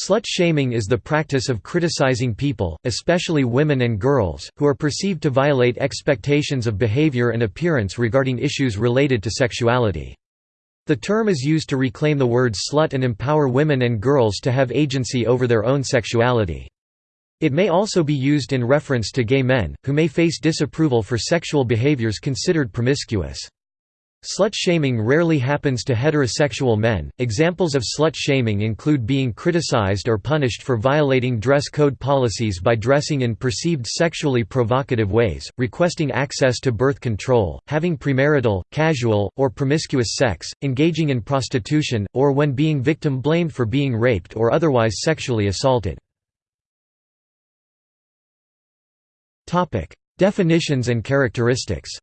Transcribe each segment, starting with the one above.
Slut-shaming is the practice of criticizing people, especially women and girls, who are perceived to violate expectations of behavior and appearance regarding issues related to sexuality. The term is used to reclaim the word slut and empower women and girls to have agency over their own sexuality. It may also be used in reference to gay men, who may face disapproval for sexual behaviors considered promiscuous. Slut-shaming rarely happens to heterosexual men. Examples of slut-shaming include being criticized or punished for violating dress code policies by dressing in perceived sexually provocative ways, requesting access to birth control, having premarital, casual, or promiscuous sex, engaging in prostitution, or when being victim blamed for being raped or otherwise sexually assaulted. Definitions and characteristics.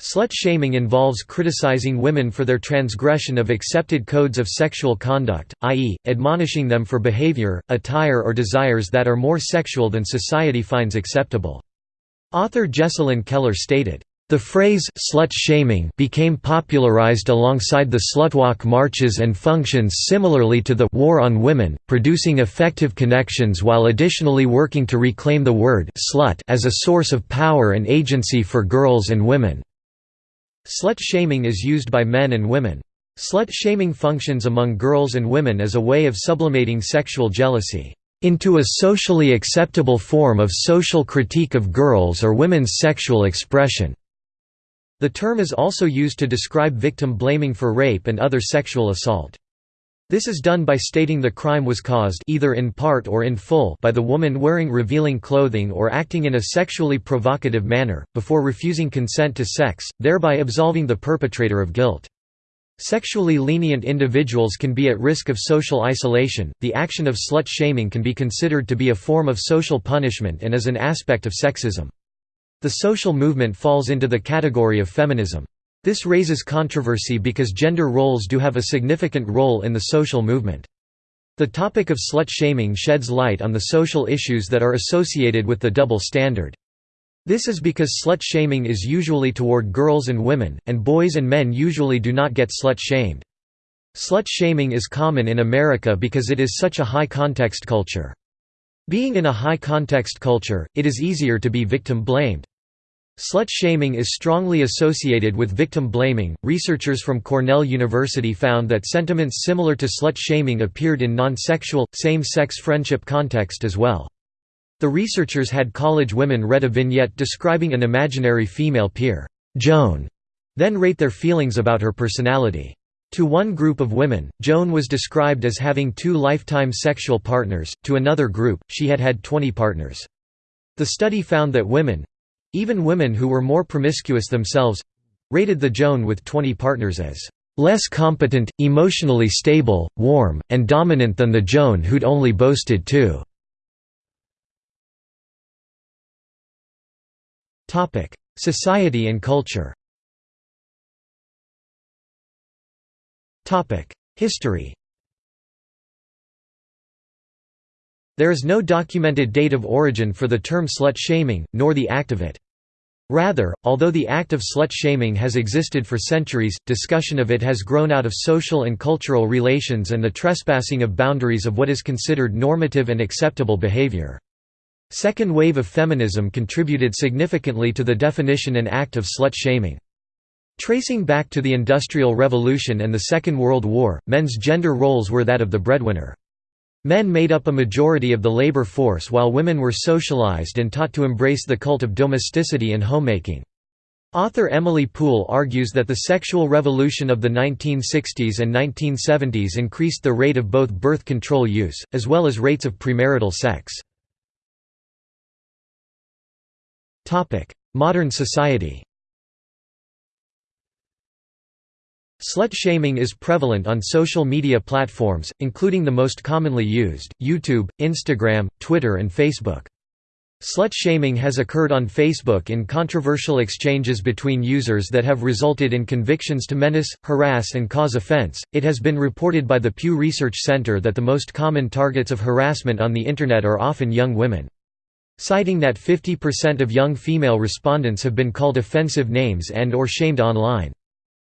Slut-shaming involves criticizing women for their transgression of accepted codes of sexual conduct, i.e., admonishing them for behavior, attire or desires that are more sexual than society finds acceptable. Author Jessalyn Keller stated, the phrase slut-shaming became popularized alongside the slutwalk marches and functions similarly to the war on women, producing effective connections while additionally working to reclaim the word slut as a source of power and agency for girls and women. Slut-shaming is used by men and women. Slut-shaming functions among girls and women as a way of sublimating sexual jealousy into a socially acceptable form of social critique of girls' or women's sexual expression. The term is also used to describe victim blaming for rape and other sexual assault. This is done by stating the crime was caused either in part or in full by the woman wearing revealing clothing or acting in a sexually provocative manner, before refusing consent to sex, thereby absolving the perpetrator of guilt. Sexually lenient individuals can be at risk of social isolation. The action of slut shaming can be considered to be a form of social punishment and is an aspect of sexism. The social movement falls into the category of feminism. This raises controversy because gender roles do have a significant role in the social movement. The topic of slut-shaming sheds light on the social issues that are associated with the double standard. This is because slut-shaming is usually toward girls and women, and boys and men usually do not get slut-shamed. Slut-shaming is common in America because it is such a high-context culture. Being in a high-context culture, it is easier to be victim-blamed. Slut shaming is strongly associated with victim blaming. Researchers from Cornell University found that sentiments similar to slut shaming appeared in non sexual, same sex friendship context as well. The researchers had college women read a vignette describing an imaginary female peer, Joan, then rate their feelings about her personality. To one group of women, Joan was described as having two lifetime sexual partners, to another group, she had had 20 partners. The study found that women, even women who were more promiscuous themselves rated the Joan with 20 partners as less competent, emotionally stable, warm, and dominant than the Joan who'd only boasted two. Society and culture History There is no documented date of origin for the term slut-shaming, nor the act of it. Rather, although the act of slut-shaming has existed for centuries, discussion of it has grown out of social and cultural relations and the trespassing of boundaries of what is considered normative and acceptable behavior. Second wave of feminism contributed significantly to the definition and act of slut-shaming. Tracing back to the Industrial Revolution and the Second World War, men's gender roles were that of the breadwinner. Men made up a majority of the labor force while women were socialized and taught to embrace the cult of domesticity and homemaking. Author Emily Poole argues that the sexual revolution of the 1960s and 1970s increased the rate of both birth control use, as well as rates of premarital sex. Modern society Slut-shaming is prevalent on social media platforms, including the most commonly used, YouTube, Instagram, Twitter and Facebook. Slut-shaming has occurred on Facebook in controversial exchanges between users that have resulted in convictions to menace, harass and cause offense. It has been reported by the Pew Research Center that the most common targets of harassment on the Internet are often young women. Citing that 50% of young female respondents have been called offensive names and or shamed online.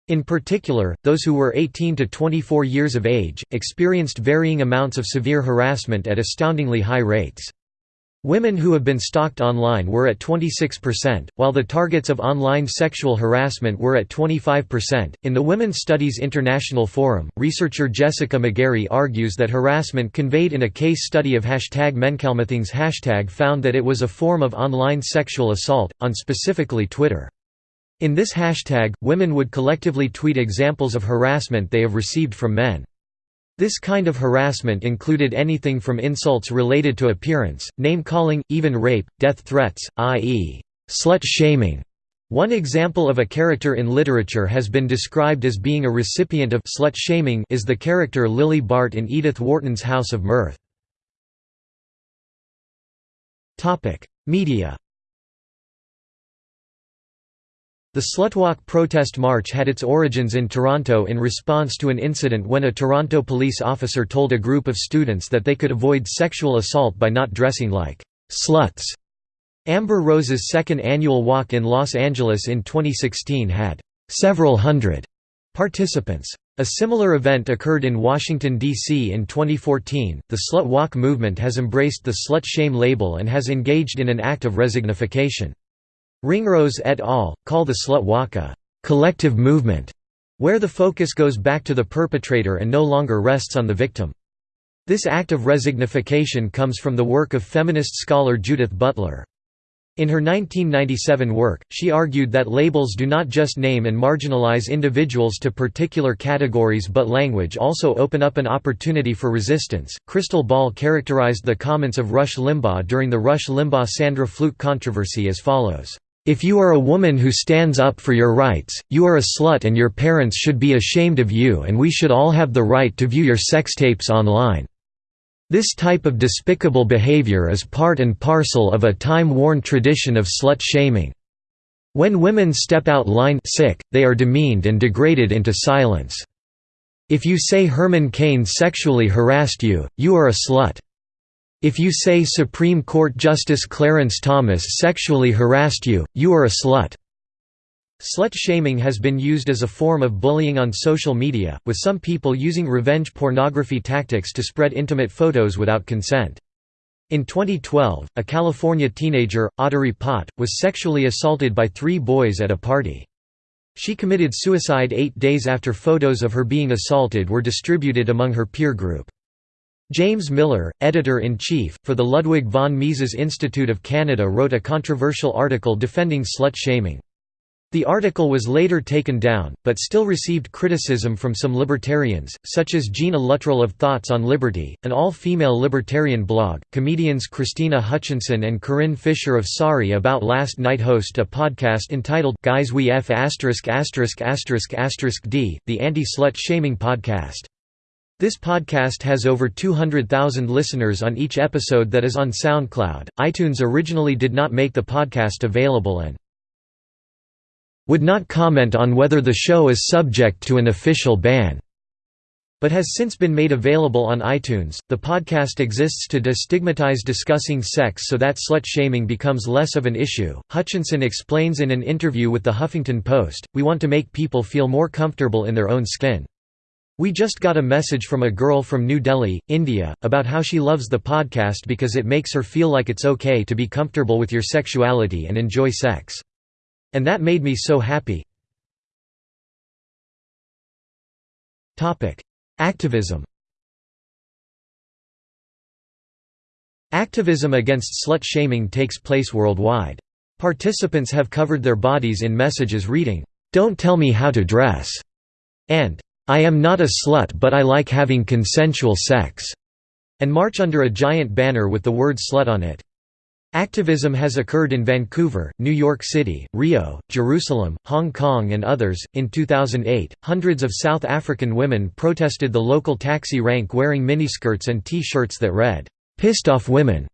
In particular, those who were 18 to 24 years of age, experienced varying amounts of severe harassment at astoundingly high rates. Women who have been stalked online were at 26%, while the targets of online sexual harassment were at 25%. In the Women's Studies International Forum, researcher Jessica Megarry argues that harassment conveyed in a case study of hashtag MenCallMeThings hashtag found that it was a form of online sexual assault, on specifically Twitter. In this hashtag, women would collectively tweet examples of harassment they have received from men. This kind of harassment included anything from insults related to appearance, name-calling, even rape, death threats, i.e., slut-shaming. One example of a character in literature has been described as being a recipient of slut-shaming is the character Lily Bart in Edith Wharton's House of Mirth. Media The Slutwalk protest march had its origins in Toronto in response to an incident when a Toronto police officer told a group of students that they could avoid sexual assault by not dressing like sluts. Amber Rose's second annual walk in Los Angeles in 2016 had several hundred participants. A similar event occurred in Washington, D.C. in 2014. The Slut Walk movement has embraced the slut shame label and has engaged in an act of resignification. Ringrose et al. call the slut walk a «collective movement», where the focus goes back to the perpetrator and no longer rests on the victim. This act of resignification comes from the work of feminist scholar Judith Butler. In her 1997 work, she argued that labels do not just name and marginalize individuals to particular categories but language also open up an opportunity for resistance. Krystal Ball characterized the comments of Rush Limbaugh during the Rush Limbaugh Sandra Fluke controversy as follows. If you are a woman who stands up for your rights, you are a slut and your parents should be ashamed of you and we should all have the right to view your sex tapes online. This type of despicable behavior is part and parcel of a time-worn tradition of slut-shaming. When women step out line sick, they are demeaned and degraded into silence. If you say Herman Cain sexually harassed you, you are a slut. If you say Supreme Court Justice Clarence Thomas sexually harassed you, you are a slut. Slut shaming has been used as a form of bullying on social media, with some people using revenge pornography tactics to spread intimate photos without consent. In 2012, a California teenager, Audrey Pott, was sexually assaulted by three boys at a party. She committed suicide eight days after photos of her being assaulted were distributed among her peer group. James Miller, editor-in-chief, for the Ludwig von Mises Institute of Canada wrote a controversial article defending slut-shaming. The article was later taken down, but still received criticism from some libertarians, such as Gina Luttrell of Thoughts on Liberty, an all-female libertarian blog. Comedians Krystyna Hutchinson and Corinne Fisher of Sorry About Last Night host a podcast entitled Guys We F*** D, the anti-slut shaming podcast. This podcast has over 200,000 listeners on each episode that is on SoundCloud. iTunes originally did not make the podcast available and would not comment on whether the show is subject to an official ban, but has since been made available on iTunes. The podcast exists to destigmatize discussing sex so that slut shaming becomes less of an issue. Hutchinson explains in an interview with the Huffington Post We want to make people feel more comfortable in their own skin. We just got a message from a girl from New Delhi, India, about how she loves the podcast because it makes her feel like it's okay to be comfortable with your sexuality and enjoy sex. And that made me so happy. Activism Activism against slut-shaming takes place worldwide. Participants have covered their bodies in messages reading, "'Don't tell me how to dress' and I am not a slut but I like having consensual sex, and march under a giant banner with the word slut on it. Activism has occurred in Vancouver, New York City, Rio, Jerusalem, Hong Kong, and others. In 2008, hundreds of South African women protested the local taxi rank wearing miniskirts and t shirts that read, Pissed Off Women,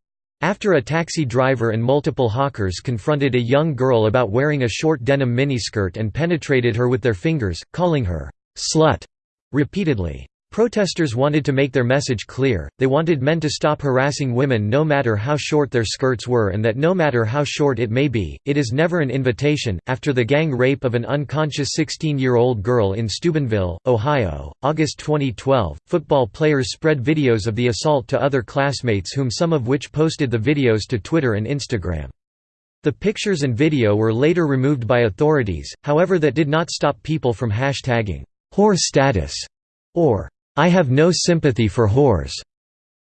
after a taxi driver and multiple hawkers confronted a young girl about wearing a short denim miniskirt and penetrated her with their fingers, calling her slut repeatedly. Protesters wanted to make their message clear, they wanted men to stop harassing women no matter how short their skirts were and that no matter how short it may be, it is never an invitation. After the gang rape of an unconscious 16-year-old girl in Steubenville, Ohio, August 2012, football players spread videos of the assault to other classmates whom some of which posted the videos to Twitter and Instagram. The pictures and video were later removed by authorities, however that did not stop people from hashtagging, whore status, or I have no sympathy for whores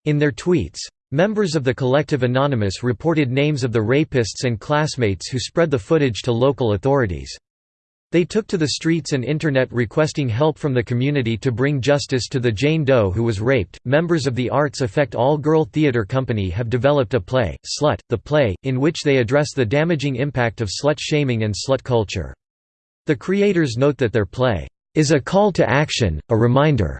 in their tweets. Members of the Collective Anonymous reported names of the rapists and classmates who spread the footage to local authorities. They took to the streets and internet requesting help from the community to bring justice to the Jane Doe who was raped. Members of the Arts Effect All Girl Theatre Company have developed a play, Slut, the play, in which they address the damaging impact of slut shaming and slut culture. The creators note that their play is a call to action, a reminder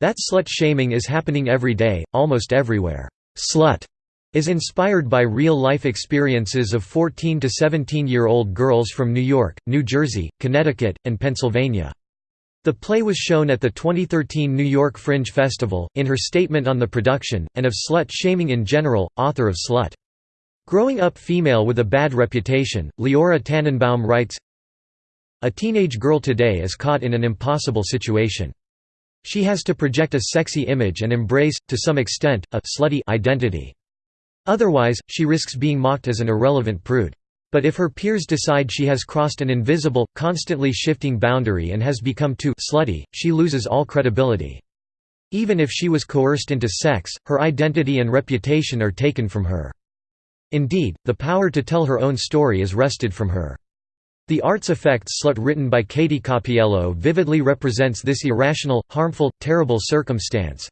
that slut-shaming is happening every day, almost everywhere. Slut is inspired by real-life experiences of 14 to 17-year-old girls from New York, New Jersey, Connecticut, and Pennsylvania. The play was shown at the 2013 New York Fringe Festival. In her statement on the production, and of slut shaming in general, author of Slut. Growing up female with a bad reputation, Leora Tannenbaum writes A teenage girl today is caught in an impossible situation. She has to project a sexy image and embrace, to some extent, a slutty identity. Otherwise, she risks being mocked as an irrelevant prude. But if her peers decide she has crossed an invisible, constantly shifting boundary and has become too slutty, she loses all credibility. Even if she was coerced into sex, her identity and reputation are taken from her. Indeed, the power to tell her own story is wrested from her. The Arts Effects Slut written by Katie Cappiello vividly represents this irrational, harmful, terrible circumstance.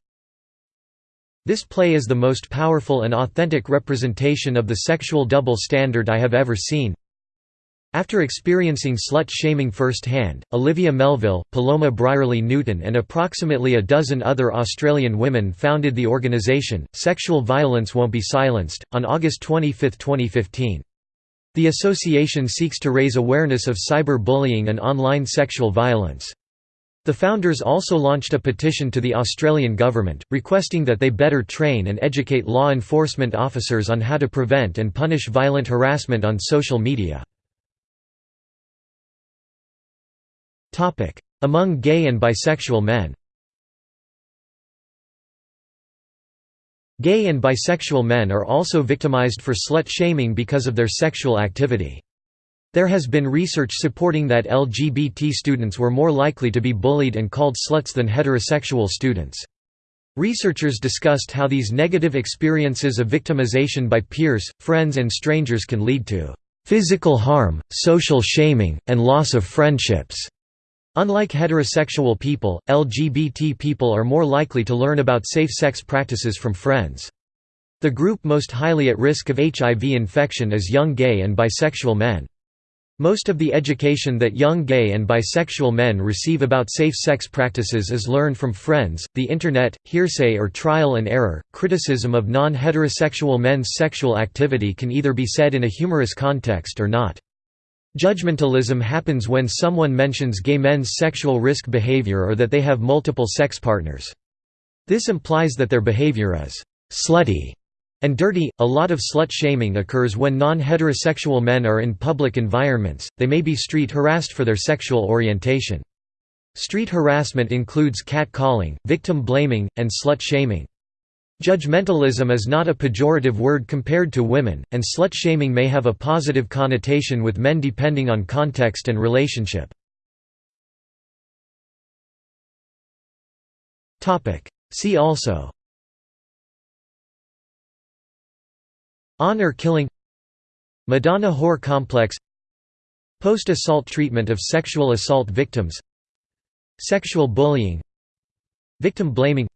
This play is the most powerful and authentic representation of the sexual double standard I have ever seen. After experiencing slut-shaming firsthand, Olivia Melville, Paloma Brierley Newton and approximately a dozen other Australian women founded the organisation, Sexual Violence Won't Be Silenced, on August 25, 2015. The association seeks to raise awareness of cyber-bullying and online sexual violence. The founders also launched a petition to the Australian government, requesting that they better train and educate law enforcement officers on how to prevent and punish violent harassment on social media. Among gay and bisexual men Gay and bisexual men are also victimized for slut-shaming because of their sexual activity. There has been research supporting that LGBT students were more likely to be bullied and called sluts than heterosexual students. Researchers discussed how these negative experiences of victimization by peers, friends and strangers can lead to physical harm, social shaming, and loss of friendships. Unlike heterosexual people, LGBT people are more likely to learn about safe sex practices from friends. The group most highly at risk of HIV infection is young gay and bisexual men. Most of the education that young gay and bisexual men receive about safe sex practices is learned from friends, the Internet, hearsay or trial and error. Criticism of non heterosexual men's sexual activity can either be said in a humorous context or not. Judgmentalism happens when someone mentions gay men's sexual risk behavior or that they have multiple sex partners. This implies that their behavior is slutty and dirty. A lot of slut shaming occurs when non heterosexual men are in public environments, they may be street harassed for their sexual orientation. Street harassment includes cat-calling, victim blaming, and slut shaming. Judgmentalism is not a pejorative word compared to women, and slut-shaming may have a positive connotation with men depending on context and relationship. See also Honor killing Madonna whore complex Post-assault treatment of sexual assault victims Sexual bullying Victim blaming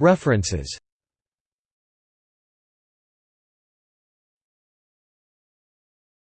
References